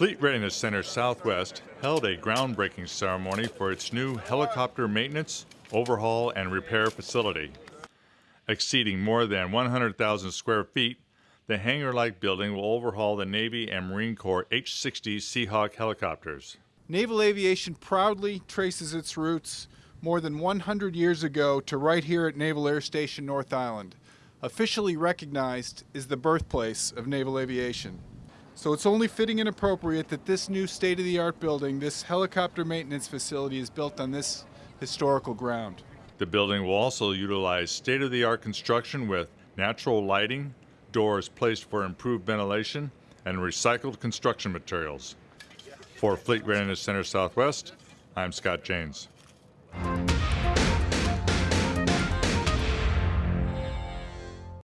Fleet Readiness Center Southwest held a groundbreaking ceremony for its new helicopter maintenance, overhaul, and repair facility. Exceeding more than 100,000 square feet, the hangar like building will overhaul the Navy and Marine Corps H 60 Seahawk helicopters. Naval aviation proudly traces its roots more than 100 years ago to right here at Naval Air Station North Island, officially recognized as the birthplace of naval aviation. So it's only fitting and appropriate that this new state-of-the-art building, this helicopter maintenance facility, is built on this historical ground. The building will also utilize state-of-the-art construction with natural lighting, doors placed for improved ventilation, and recycled construction materials. For Fleet Readiness Center Southwest, I'm Scott Janes.